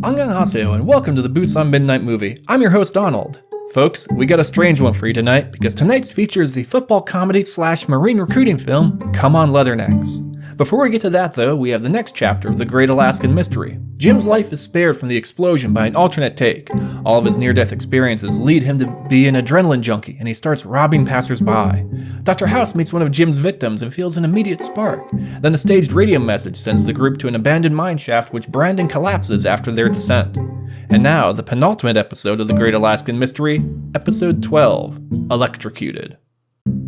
Annyeonghaseyo and welcome to the Busan Midnight Movie. I'm your host Donald. Folks, we got a strange one for you tonight because tonight's feature is the football comedy slash marine recruiting film Come On Leathernecks. Before we get to that though, we have the next chapter of The Great Alaskan Mystery. Jim's life is spared from the explosion by an alternate take. All of his near-death experiences lead him to be an adrenaline junkie and he starts robbing passersby. Dr. House meets one of Jim's victims and feels an immediate spark. Then a staged radio message sends the group to an abandoned mine shaft which Brandon collapses after their descent. And now, the penultimate episode of The Great Alaskan Mystery, Episode 12, Electrocuted.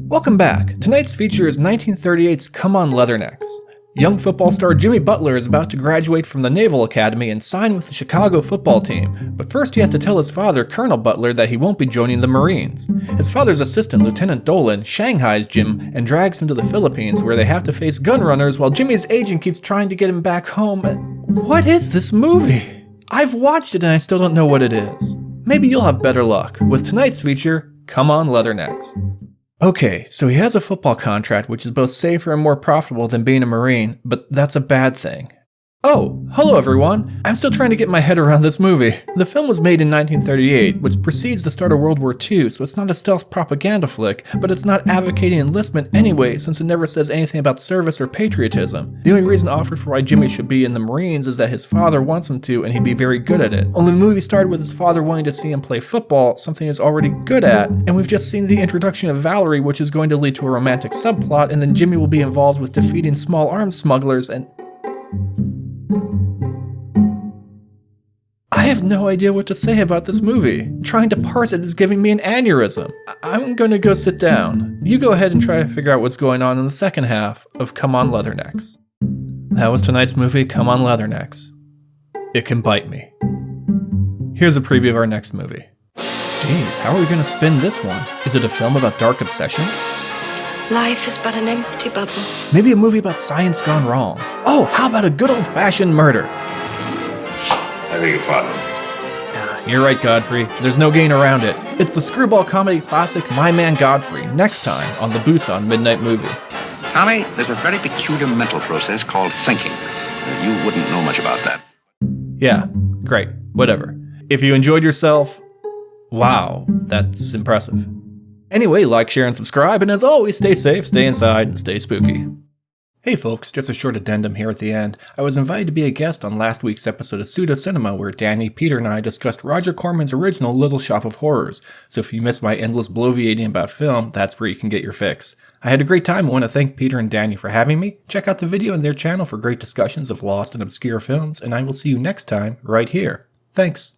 Welcome back. Tonight's feature is 1938's Come On Leathernecks. Young football star Jimmy Butler is about to graduate from the Naval Academy and sign with the Chicago football team, but first he has to tell his father, Colonel Butler, that he won't be joining the Marines. His father's assistant, Lieutenant Dolan, shanghais Jim and drags him to the Philippines where they have to face gun runners while Jimmy's agent keeps trying to get him back home. What is this movie? I've watched it and I still don't know what it is. Maybe you'll have better luck with tonight's feature, Come On Leathernecks. Okay, so he has a football contract which is both safer and more profitable than being a Marine, but that's a bad thing. Oh, hello everyone! I'm still trying to get my head around this movie. The film was made in 1938, which precedes the start of World War II, so it's not a stealth propaganda flick, but it's not advocating enlistment anyway since it never says anything about service or patriotism. The only reason offered for why Jimmy should be in the Marines is that his father wants him to and he'd be very good at it. Only the movie started with his father wanting to see him play football, something he's already good at, and we've just seen the introduction of Valerie which is going to lead to a romantic subplot and then Jimmy will be involved with defeating small arms smugglers and... I have no idea what to say about this movie. Trying to parse it is giving me an aneurysm. I am gonna go sit down. You go ahead and try to figure out what's going on in the second half of Come On Leathernecks. That was tonight's movie, Come On Leathernecks. It can bite me. Here's a preview of our next movie. Jeez, how are we gonna spin this one? Is it a film about dark obsession? Life is but an empty bubble. Maybe a movie about science gone wrong. Oh, how about a good old-fashioned murder? I beg your pardon. You're right, Godfrey. There's no gain around it. It's the screwball comedy classic My Man Godfrey, next time on the Busan Midnight Movie. Tommy, there's a very peculiar mental process called thinking. You wouldn't know much about that. Yeah, great, whatever. If you enjoyed yourself, wow, that's impressive. Anyway, like, share, and subscribe, and as always, stay safe, stay inside, and stay spooky. Hey folks, just a short addendum here at the end. I was invited to be a guest on last week's episode of Pseudo Cinema where Danny, Peter, and I discussed Roger Corman's original Little Shop of Horrors, so if you missed my endless bloviating about film, that's where you can get your fix. I had a great time and want to thank Peter and Danny for having me. Check out the video on their channel for great discussions of lost and obscure films, and I will see you next time, right here. Thanks.